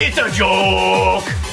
It's a joke!